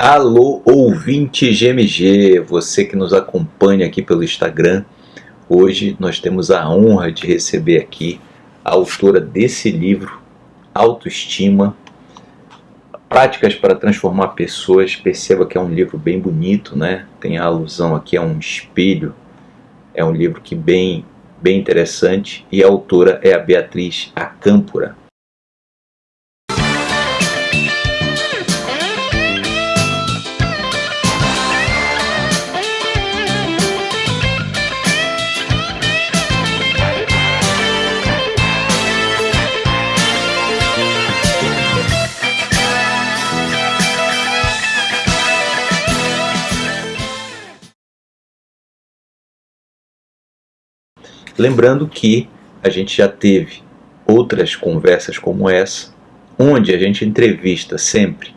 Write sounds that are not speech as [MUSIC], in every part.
Alô, ouvinte GMG, você que nos acompanha aqui pelo Instagram. Hoje nós temos a honra de receber aqui a autora desse livro, Autoestima, Práticas para Transformar Pessoas. Perceba que é um livro bem bonito, né? Tem a alusão aqui a um espelho. É um livro que bem, bem interessante e a autora é a Beatriz Acâmpora. Lembrando que a gente já teve outras conversas como essa, onde a gente entrevista sempre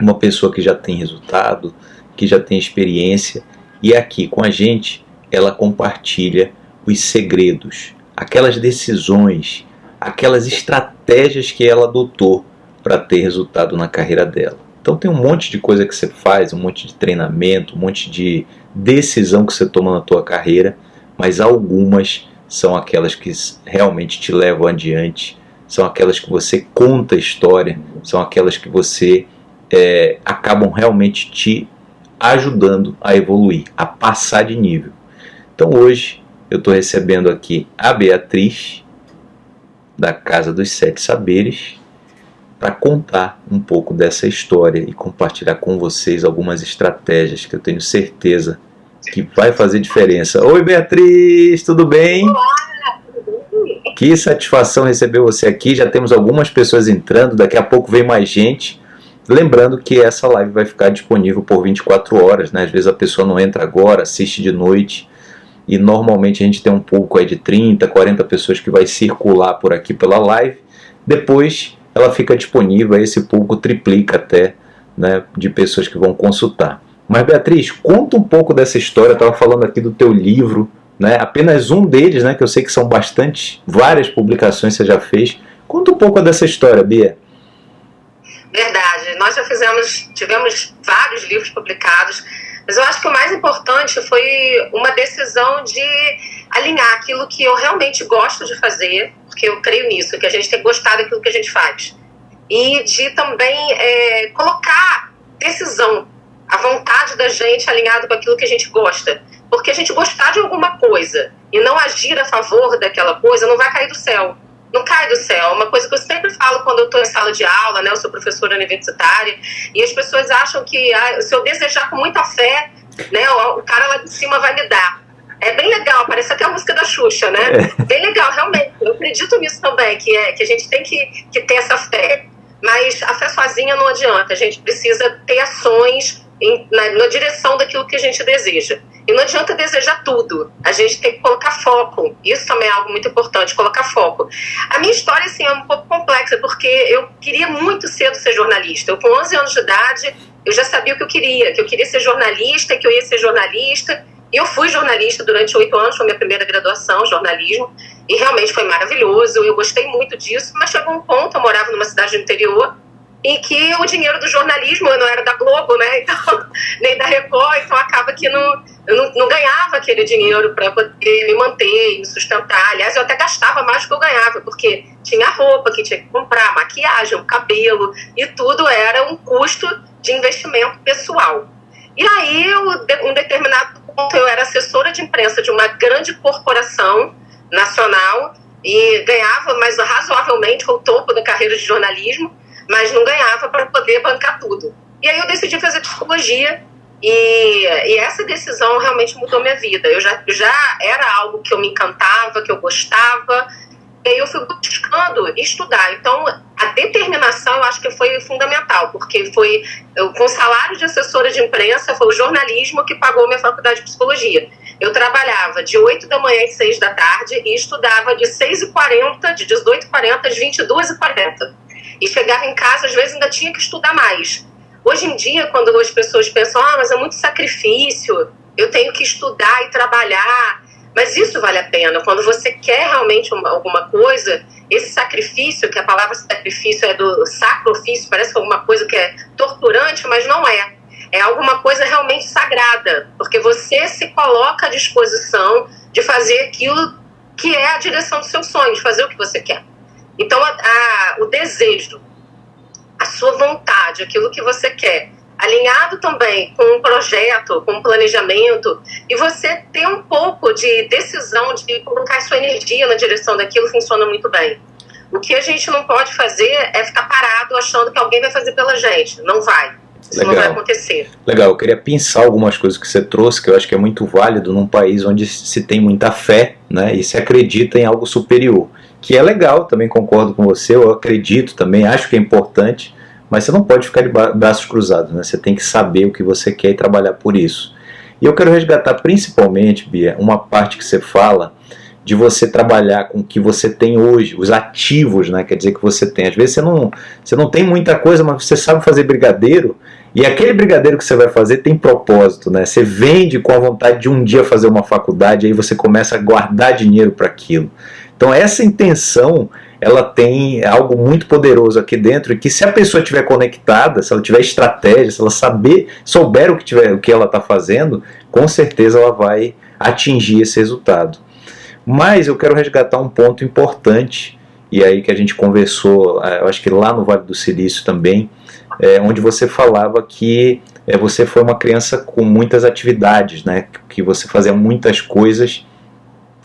uma pessoa que já tem resultado, que já tem experiência, e aqui com a gente ela compartilha os segredos, aquelas decisões, aquelas estratégias que ela adotou para ter resultado na carreira dela. Então tem um monte de coisa que você faz, um monte de treinamento, um monte de decisão que você toma na tua carreira mas algumas são aquelas que realmente te levam adiante, são aquelas que você conta a história, são aquelas que você é, acabam realmente te ajudando a evoluir, a passar de nível. Então hoje eu estou recebendo aqui a Beatriz, da Casa dos Sete Saberes, para contar um pouco dessa história e compartilhar com vocês algumas estratégias que eu tenho certeza que vai fazer diferença. Oi, Beatriz, tudo bem? Olá, Que satisfação receber você aqui. Já temos algumas pessoas entrando, daqui a pouco vem mais gente. Lembrando que essa live vai ficar disponível por 24 horas, né? Às vezes a pessoa não entra agora, assiste de noite. E normalmente a gente tem um pouco aí de 30, 40 pessoas que vai circular por aqui pela live. Depois ela fica disponível, aí esse público triplica até né, de pessoas que vão consultar. Mas Beatriz, conta um pouco dessa história. Estava falando aqui do teu livro, né? Apenas um deles, né? Que eu sei que são bastante, várias publicações você já fez. Conta um pouco dessa história, Bia. Verdade. Nós já fizemos, tivemos vários livros publicados, mas eu acho que o mais importante foi uma decisão de alinhar aquilo que eu realmente gosto de fazer, porque eu creio nisso, que a gente tem que gostar daquilo que a gente faz. E de também é, colocar decisão a vontade da gente alinhado com aquilo que a gente gosta. Porque a gente gostar de alguma coisa e não agir a favor daquela coisa não vai cair do céu. Não cai do céu. Uma coisa que eu sempre falo quando eu estou em sala de aula, né? Eu sou professora universitária, e as pessoas acham que ah, se eu desejar com muita fé, né, o cara lá de cima vai me dar. É bem legal, parece até a música da Xuxa, né? É. Bem legal, realmente. Eu acredito nisso também, que, é, que a gente tem que, que ter essa fé. Mas a fé sozinha não adianta. A gente precisa ter ações em, na, na, direção daquilo que a gente deseja. E não adianta desejar tudo, a gente tem que colocar foco. Isso também é algo muito importante, colocar foco. A minha história assim, é um pouco complexa, porque eu queria muito cedo ser jornalista. Eu, com 11 anos de idade, eu já sabia o que eu queria, que eu queria ser jornalista, que eu ia ser jornalista. E eu fui jornalista durante oito anos, foi minha primeira graduação, jornalismo, e realmente foi maravilhoso, eu gostei muito disso, mas chegou um ponto, eu morava numa cidade do interior, em que o dinheiro do jornalismo não era da Globo, né? [LAUGHS] Então, nem da Record, então acaba que não, eu não, não ganhava aquele dinheiro para poder me manter, me sustentar. Aliás, eu até gastava mais do que eu ganhava, porque tinha roupa que tinha que comprar, maquiagem, cabelo, e tudo era um custo de investimento pessoal. E aí, um determinado ponto, eu era assessora de imprensa de uma grande corporação nacional e ganhava mais razoavelmente o topo da carreira de jornalismo mas não ganhava para poder bancar tudo. E aí eu decidi fazer psicologia e, e, essa decisão realmente mudou minha vida. Eu já, já era algo que eu me encantava, que eu gostava, e aí eu fui buscando estudar. Então, a determinação eu acho que foi fundamental, porque foi eu, com salário de assessora de imprensa, foi o jornalismo que pagou minha faculdade de psicologia. Eu trabalhava de 8 da manhã às 6 da tarde e estudava de 6h40, de 18h40 às 22h40 e chegava em casa, às vezes ainda tinha que estudar mais. Hoje em dia, quando as pessoas pensam, ah, mas é muito sacrifício, eu tenho que estudar e trabalhar, mas isso vale a pena. Quando você quer realmente uma, alguma coisa esse sacrifício, que a palavra sacrifício é do sacrifício, parece alguma coisa que é torturante, mas não é. É alguma coisa realmente sagrada, porque você se coloca à disposição de fazer aquilo que é a direção do seu sonho, de fazer o que você quer. Então, a, a, o desejo, a sua vontade, aquilo que você quer, alinhado também com um projeto, com um planejamento, e você ter um pouco de decisão de colocar sua energia na direção daquilo, funciona muito bem. O que a gente não pode fazer é ficar parado achando que alguém vai fazer pela gente. Não vai. Isso Legal. não vai acontecer. Legal, eu queria pensar algumas coisas que você trouxe, que eu acho que é muito válido num país onde se tem muita fé né, e se acredita em algo superior. Que é legal, também concordo com você, eu acredito também, acho que é importante, mas você não pode ficar de braços cruzados, né? Você tem que saber o que você quer e trabalhar por isso. E eu quero resgatar principalmente, Bia, uma parte que você fala de você trabalhar com o que você tem hoje, os ativos, né? Quer dizer que você tem. Às vezes você não, você não tem muita coisa, mas você sabe fazer brigadeiro. E aquele brigadeiro que você vai fazer tem propósito, né? Você vende com a vontade de um dia fazer uma faculdade, aí você começa a guardar dinheiro para aquilo. Então essa intenção ela tem algo muito poderoso aqui dentro e que se a pessoa estiver conectada, se ela tiver estratégia, se ela saber, souber o que, tiver, o que ela está fazendo, com certeza ela vai atingir esse resultado. Mas eu quero resgatar um ponto importante, e aí que a gente conversou, eh, eu acho que lá no Vale do Silício também, é, onde você falava que é, você foi uma criança com muitas atividades, né, que você fazia muitas coisas,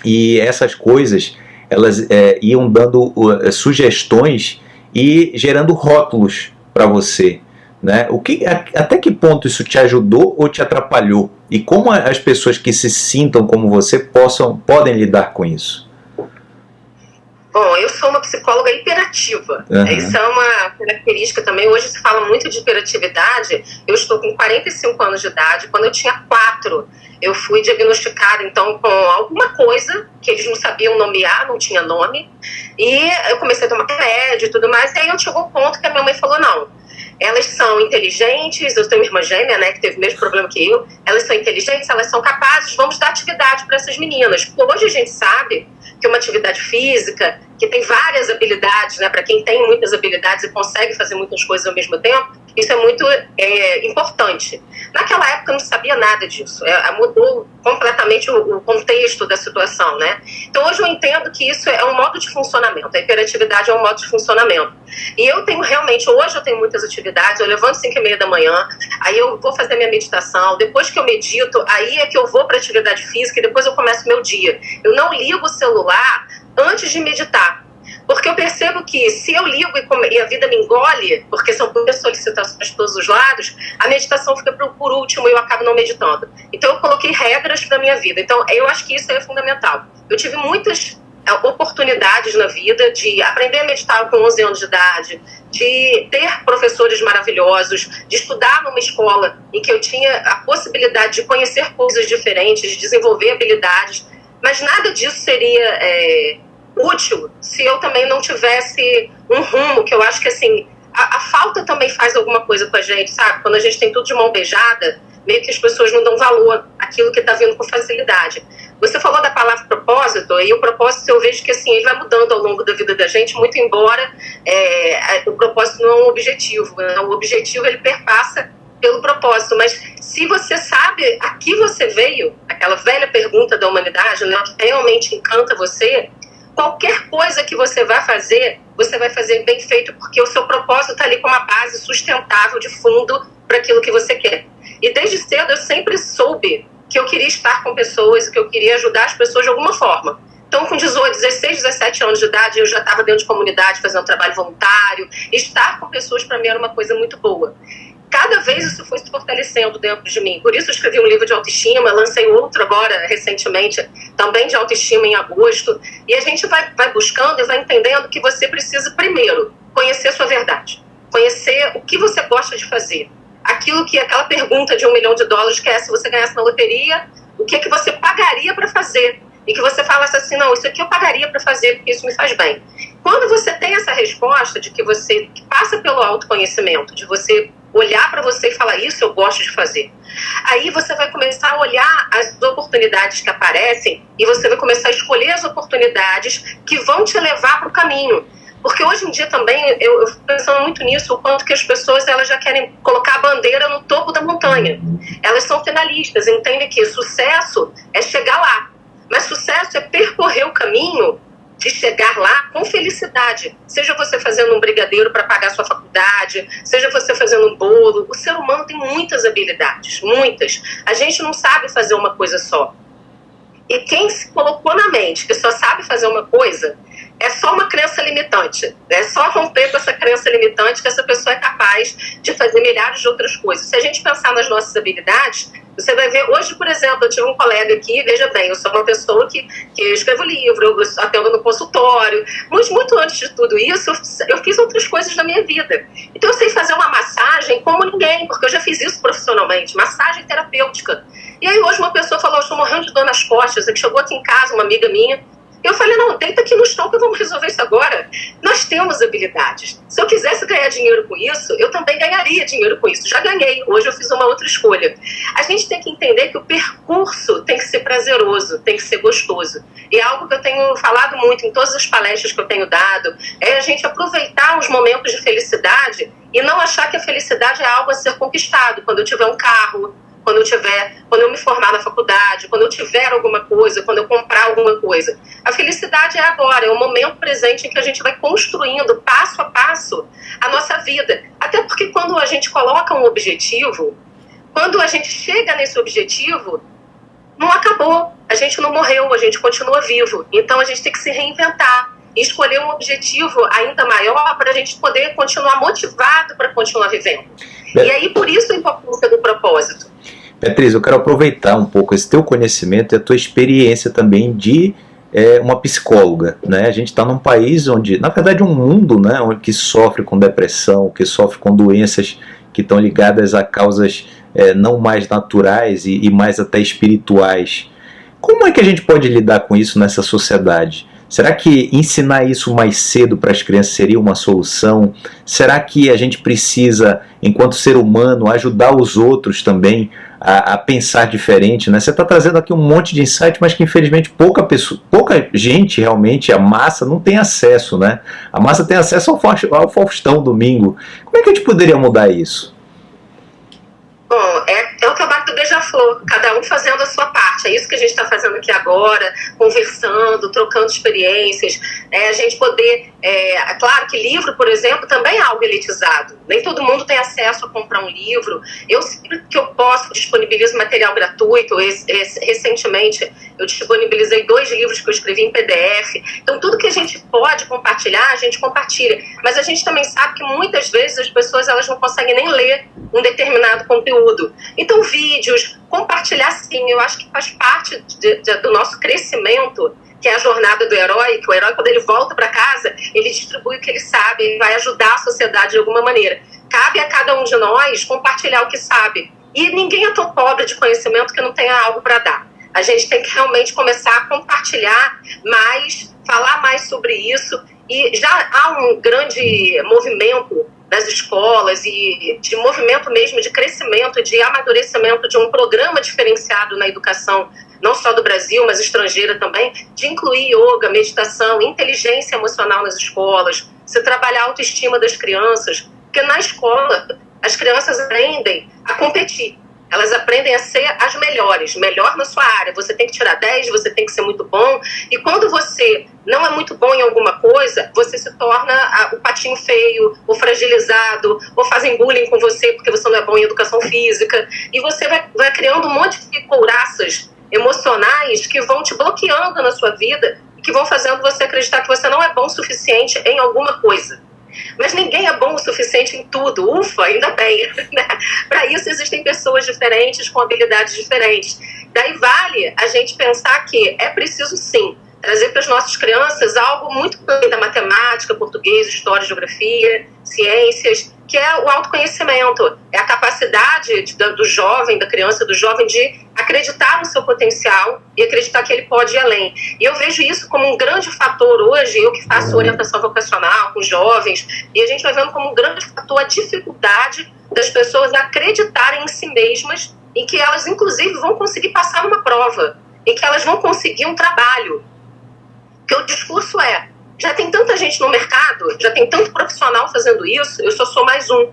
e essas coisas elas é, iam dando uh, sugestões e gerando rótulos para você. Né? O que, até que ponto isso te ajudou ou te atrapalhou? E como as pessoas que se sintam como você possam, podem lidar com isso? Bom, eu sou uma psicóloga hiperativa. Uhum. Isso é uma característica também. Hoje se fala muito de hiperatividade. Eu estou com 45 anos de idade. Quando eu tinha 4, eu fui diagnosticada então com alguma coisa que eles não sabiam nomear, não tinha nome, e eu comecei a tomar remédio e tudo mais, e aí eu chegou um ponto que a minha mãe falou, não, elas são inteligentes, eu tenho uma irmã gêmea, né, que teve o mesmo problema que eu, elas são inteligentes, elas são capazes, vamos dar atividade para essas meninas. Hoje a gente sabe que uma atividade física, que tem várias habilidades, né, para quem tem muitas habilidades e consegue fazer muitas coisas ao mesmo tempo, isso é muito é, importante. Naquela época eu não sabia nada disso, é, mudou completamente o, o, contexto da situação, né? Então hoje eu entendo que isso é um modo de funcionamento, a hiperatividade é um modo de funcionamento. E eu tenho realmente, hoje eu tenho muitas atividades, eu levanto 5 e meia da manhã, aí eu vou fazer minha meditação, depois que eu medito, aí é que eu vou para atividade física e depois eu começo meu dia. Eu não ligo o celular antes de meditar. Porque eu percebo que se eu ligo e, a vida me engole, porque são muitas solicitações de todos os lados, a meditação fica por, último e eu acabo não meditando. Então eu coloquei regras para minha vida. Então eu acho que isso é fundamental. Eu tive muitas é, oportunidades na vida de aprender a meditar com 11 anos de idade, de ter professores maravilhosos, de estudar numa escola em que eu tinha a possibilidade de conhecer coisas diferentes, de desenvolver habilidades, mas nada disso seria é, útil se eu também não tivesse um rumo, que eu acho que assim, a, a, falta também faz alguma coisa com a gente, sabe? Quando a gente tem tudo de mão beijada, meio que as pessoas não dão valor àquilo que está vindo com facilidade. Você falou da palavra propósito, e o propósito eu vejo que assim, ele vai mudando ao longo da vida da gente, muito embora é, o propósito não é um objetivo. Né? O objetivo ele perpassa pelo propósito, mas se você sabe a que você veio, aquela velha pergunta da humanidade, né, que realmente encanta você, qualquer coisa que você vai fazer, você vai fazer bem feito, porque o seu propósito está ali com uma base sustentável de fundo para aquilo que você quer. E desde cedo eu sempre soube que eu queria estar com pessoas, que eu queria ajudar as pessoas de alguma forma. Então, com 18, 16, 17 anos de idade, eu já estava dentro de comunidade, fazendo trabalho voluntário. Estar com pessoas, para mim, era uma coisa muito boa cada vez isso foi se fortalecendo dentro de mim. Por isso escrevi um livro de autoestima, lancei outro agora recentemente, também de autoestima em agosto. E a gente vai, vai buscando e vai entendendo que você precisa primeiro conhecer a sua verdade, conhecer o que você gosta de fazer. Aquilo que aquela pergunta de um milhão de dólares que é se você ganhasse na loteria, o que é que você pagaria para fazer? E que você falasse assim, não, isso aqui eu pagaria para fazer porque isso me faz bem. Quando você tem essa resposta de que você passa pelo autoconhecimento, de você olhar para você e falar: Isso eu gosto de fazer. Aí você vai começar a olhar as oportunidades que aparecem e você vai começar a escolher as oportunidades que vão te levar para o caminho. Porque hoje em dia também, eu, eu fico pensando muito nisso, o quanto que as pessoas elas já querem colocar a bandeira no topo da montanha. Elas são finalistas, entendem que sucesso é chegar lá. Mas sucesso é percorrer o caminho de chegar lá com felicidade. Seja você fazendo um brigadeiro para pagar sua faculdade, seja você fazendo um bolo. O ser humano tem muitas habilidades, muitas. A gente não sabe fazer uma coisa só. E quem se colocou na mente que só sabe fazer uma coisa, é só uma crença limitante. É só romper com essa crença limitante que essa pessoa é capaz de fazer milhares de outras coisas. Se a gente pensar nas nossas habilidades, você vai ver, hoje, por exemplo, eu tive um colega aqui, veja bem, eu sou uma pessoa que, que escrevo livro, eu atendo no consultório, mas muito antes de tudo isso, eu fiz outras coisas na minha vida. Então eu sei fazer uma massagem como ninguém, porque eu já fiz isso profissionalmente, massagem terapêutica. E aí hoje uma pessoa falou, eu estou morrendo de dor nas costas, que chegou aqui em casa, uma amiga minha, eu falei, não, deita aqui no chão que vamos resolver isso agora. Nós temos habilidades. Se eu quisesse ganhar dinheiro com isso, eu também ganharia dinheiro com isso. Já ganhei, hoje eu fiz uma outra escolha. A gente tem que entender que o percurso tem que ser prazeroso, tem que ser gostoso. E é algo que eu tenho falado muito em todas as palestras que eu tenho dado, é a gente aproveitar os momentos de felicidade e não achar que a felicidade é algo a ser conquistado. Quando eu tiver um carro, quando eu tiver, quando eu me formar na faculdade, quando eu tiver alguma coisa, quando eu comprar alguma coisa. A felicidade é agora, é o momento presente em que a gente vai construindo passo a passo a nossa vida. Até porque quando a gente coloca um objetivo, quando a gente chega nesse objetivo, não acabou, a gente não morreu, a gente continua vivo. Então a gente tem que se reinventar e escolher um objetivo ainda maior para a gente poder continuar motivado para continuar vivendo. E aí, por isso a importância do propósito. Beatriz, eu quero aproveitar um pouco esse teu conhecimento e a tua experiência também de é, uma psicóloga. Né? A gente está num país onde, na verdade, um mundo né, que sofre com depressão, que sofre com doenças que estão ligadas a causas é, não mais naturais e, e mais até espirituais. Como é que a gente pode lidar com isso nessa sociedade? Será que ensinar isso mais cedo para as crianças seria uma solução? Será que a gente precisa, enquanto ser humano, ajudar os outros também a, a pensar diferente? Né? Você está trazendo aqui um monte de insight, mas que infelizmente pouca, pessoa, pouca gente realmente, a massa, não tem acesso. Né? A massa tem acesso ao, ao Faustão domingo. Como é que a gente poderia mudar isso? Bom, é, é o trabalho do Beija-Flor, cada um fazendo a sua parte. É isso que a gente está fazendo aqui agora, conversando, trocando experiências. É, a gente poder. É, claro que livro, por exemplo, também é algo elitizado. Nem todo mundo tem acesso a comprar um livro. Eu, sempre que eu posso, disponibilizo material gratuito. Recentemente, eu disponibilizei dois livros que eu escrevi em PDF. Então, tudo que a gente pode compartilhar, a gente compartilha. Mas a gente também sabe que muitas vezes as pessoas elas não conseguem nem ler um determinado conteúdo. Então, vídeos, compartilhar sim, eu acho que faz parte de, de, do nosso crescimento, que é a jornada do herói, que o herói, quando ele volta para casa, ele distribui o que ele sabe, ele vai ajudar a sociedade de alguma maneira. Cabe a cada um de nós compartilhar o que sabe. E ninguém é tão pobre de conhecimento que não tenha algo para dar. A gente tem que realmente começar a compartilhar mais, falar mais sobre isso. E já há um grande movimento das escolas e de movimento mesmo de crescimento, de amadurecimento de um programa diferenciado na educação, não só do Brasil, mas estrangeira também, de incluir yoga, meditação, inteligência emocional nas escolas, se trabalhar a autoestima das crianças, porque na escola as crianças aprendem a competir. Elas aprendem a ser as melhores, melhor na sua área. Você tem que tirar 10, você tem que ser muito bom. E quando você não é muito bom em alguma coisa, você se torna o patinho feio, o fragilizado, ou fazem bullying com você porque você não é bom em educação física. E você vai, vai criando um monte de couraças emocionais que vão te bloqueando na sua vida e que vão fazendo você acreditar que você não é bom o suficiente em alguma coisa. Mas ninguém é bom o suficiente em tudo. Ufa, ainda bem. [LAUGHS] Né? Para isso existem pessoas diferentes com habilidades diferentes. Daí vale a gente pensar que é preciso sim trazer para as nossas crianças algo muito além da matemática, português, história, geografia, ciências, que é o autoconhecimento, é a capacidade de, do jovem, da criança, do jovem de acreditar no seu potencial e acreditar que ele pode ir além. E eu vejo isso como um grande fator hoje, eu que faço uhum. orientação vocacional com jovens, e a gente vai vendo como um grande fator a dificuldade das pessoas acreditarem em si mesmas, em que elas, inclusive, vão conseguir passar numa prova, em que elas vão conseguir um trabalho. Porque o discurso é: já tem tanta gente no mercado, já tem tanto profissional fazendo isso, eu só sou mais um.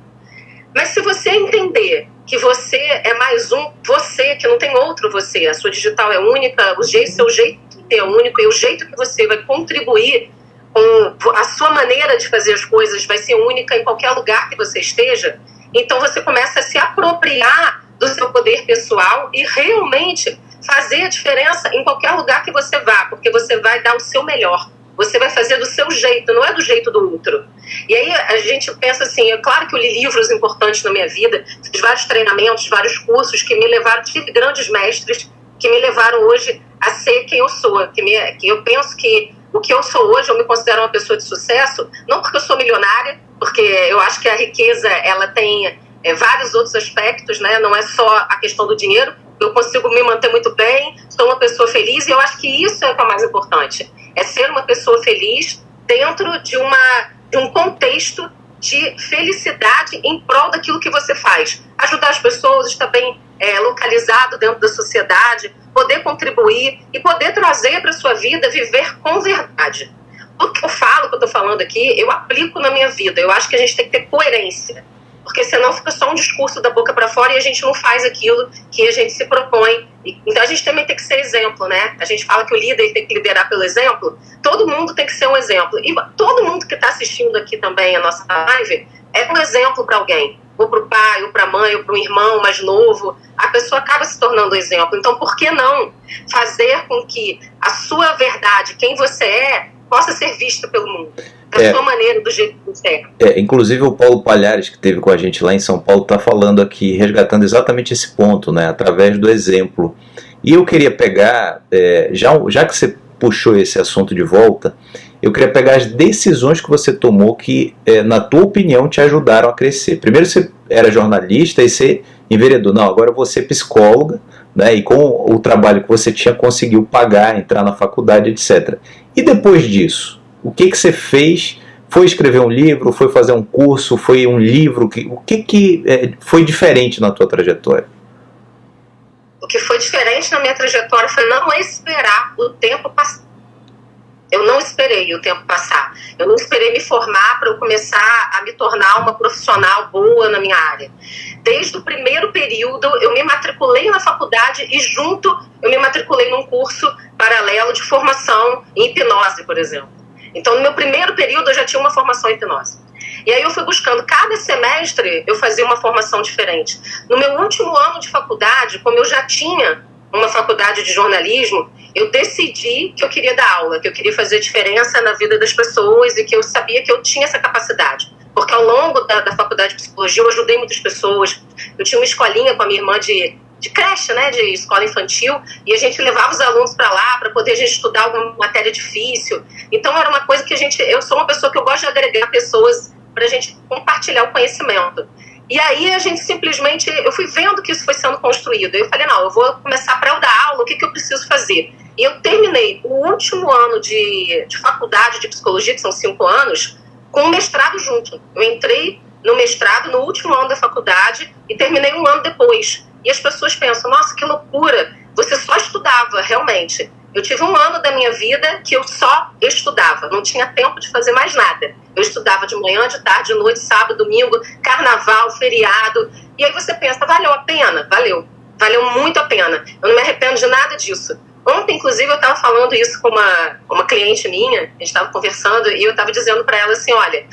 Mas se você entender que você é mais um você, que não tem outro você, a sua digital é única, o jeito, seu jeito é único e o jeito que você vai contribuir com a sua maneira de fazer as coisas vai ser única em qualquer lugar que você esteja, então você começa a se apropriar do seu poder pessoal e realmente fazer a diferença em qualquer lugar que você vá, porque você vai dar o seu melhor. Você vai fazer do seu jeito, não é do jeito do outro. E aí a gente pensa assim, é claro que eu li livros importantes na minha vida, fiz vários treinamentos, vários cursos que me levaram, tive grandes mestres que me levaram hoje a ser quem eu sou, que, me, que eu penso que o que eu sou hoje, eu me considero uma pessoa de sucesso, não porque eu sou milionária, porque eu acho que a riqueza ela tem é, vários outros aspectos, né? Não é só a questão do dinheiro. Eu consigo me manter muito bem, sou uma pessoa feliz e eu acho que isso é o que é mais importante é ser uma pessoa feliz dentro de, uma, de um contexto de felicidade em prol daquilo que você faz. Ajudar as pessoas, estar bem é, localizado dentro da sociedade, poder contribuir e poder trazer para a sua vida viver com verdade. O que eu falo, que eu estou falando aqui, eu aplico na minha vida. Eu acho que a gente tem que ter coerência porque senão fica só um discurso da boca para fora e a gente não faz aquilo que a gente se propõe. Então a gente também tem que ser exemplo, né? A gente fala que o líder tem que liderar pelo exemplo, todo mundo tem que ser um exemplo. E todo mundo que está assistindo aqui também a nossa live é um exemplo para alguém. Ou para o pai, ou para a mãe, ou para um irmão mais novo. A pessoa acaba se tornando exemplo. Então, por que não fazer com que a sua verdade, quem você é, possa ser vista pelo mundo? Da é, sua maneira, do jeito que você é. é. Inclusive o Paulo Palhares, que teve com a gente lá em São Paulo, está falando aqui, resgatando exatamente esse ponto, né, através do exemplo. E eu queria pegar, é, já, já que você puxou esse assunto de volta, eu queria pegar as decisões que você tomou que, é, na tua opinião, te ajudaram a crescer. Primeiro você era jornalista e você enveredou. Não, agora vou ser psicóloga, né, e com o trabalho que você tinha, conseguiu pagar, entrar na faculdade, etc. E depois disso, o que, que você fez? Foi escrever um livro? Foi fazer um curso? Foi um livro? O que, que é, foi diferente na tua trajetória? O que foi diferente na minha trajetória foi não esperar o tempo passar. Eu não esperei o tempo passar. Eu não esperei me formar para eu começar a me tornar uma profissional boa na minha área. Desde o primeiro período, eu me matriculei na faculdade e, junto, eu me matriculei num curso paralelo de formação em hipnose, por exemplo. Então, no meu primeiro período, eu já tinha uma formação em hipnose. E aí eu fui buscando, cada semestre eu fazia uma formação diferente. No meu último ano de faculdade, como eu já tinha uma faculdade de jornalismo, eu decidi que eu queria dar aula, que eu queria fazer diferença na vida das pessoas e que eu sabia que eu tinha essa capacidade. Porque ao longo da, da faculdade de psicologia eu ajudei muitas pessoas. Eu tinha uma escolinha com a minha irmã de de creche, né, de escola infantil, e a gente levava os alunos para lá para poder a gente estudar alguma matéria difícil. Então era uma coisa que a gente, eu sou uma pessoa que eu gosto de agregar pessoas para a gente compartilhar o conhecimento. E aí a gente simplesmente, eu fui vendo que isso foi sendo construído. Eu falei, não, eu vou começar para eu dar aula, o que, que eu preciso fazer? E eu terminei o último ano de, de faculdade de psicologia, que são cinco anos, com o mestrado junto. Eu entrei no mestrado no último ano da faculdade e terminei um ano depois. E as pessoas pensam, nossa, que loucura, você só estudava, realmente. Eu tive um ano da minha vida que eu só estudava, não tinha tempo de fazer mais nada. Eu estudava de manhã, de tarde, de noite, sábado, domingo, carnaval, feriado. E aí você pensa, valeu a pena? Valeu. Valeu muito a pena. Eu não me arrependo de nada disso. Ontem, inclusive, eu estava falando isso com uma, uma cliente minha, a gente estava conversando, e eu estava dizendo para ela assim: olha,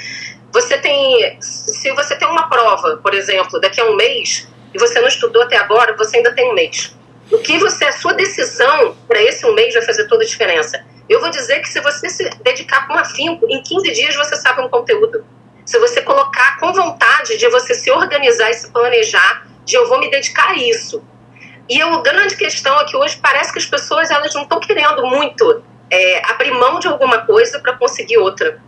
você tem. Se você tem uma prova, por exemplo, daqui a um mês, e você não estudou até agora, você ainda tem um mês. O que você, a sua decisão para esse um mês vai fazer toda a diferença. Eu vou dizer que se você se dedicar com afinco, em 15 dias você sabe um conteúdo. Se você colocar com vontade de você se organizar e se planejar, de eu vou me dedicar a isso. E a grande questão é que hoje parece que as pessoas elas não estão querendo muito é, abrir mão de alguma coisa para conseguir outra.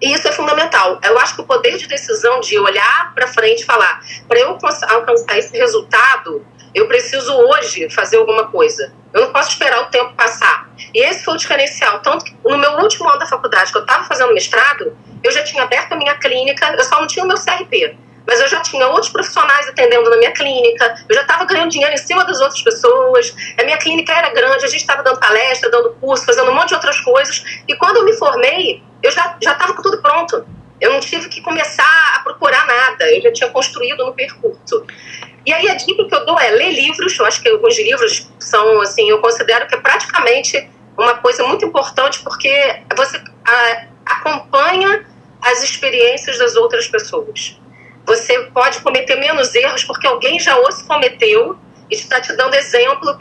E isso é fundamental. Eu acho que o poder de decisão de olhar para frente e falar, para eu alcançar esse resultado, Eu preciso hoje fazer alguma coisa. Eu não posso esperar o tempo passar. E esse foi o diferencial. Tanto que no meu último ano da faculdade, que eu estava fazendo mestrado, eu já tinha aberto a minha clínica, eu só não tinha o meu CRP. Mas eu já tinha outros profissionais atendendo na minha clínica, eu já estava ganhando dinheiro em cima das outras pessoas, a minha clínica era grande, a gente estava dando palestra, dando curso, fazendo um monte de outras coisas. E quando eu me formei, eu já estava com tudo pronto. Eu não tive que começar a procurar nada, eu já tinha construído no percurso. E aí a dica que eu dou é ler livros, eu acho que alguns livros são, assim, eu considero que é praticamente uma coisa muito importante porque você a, acompanha as experiências das outras pessoas. Você pode cometer menos erros porque alguém já os cometeu e está te dando exemplo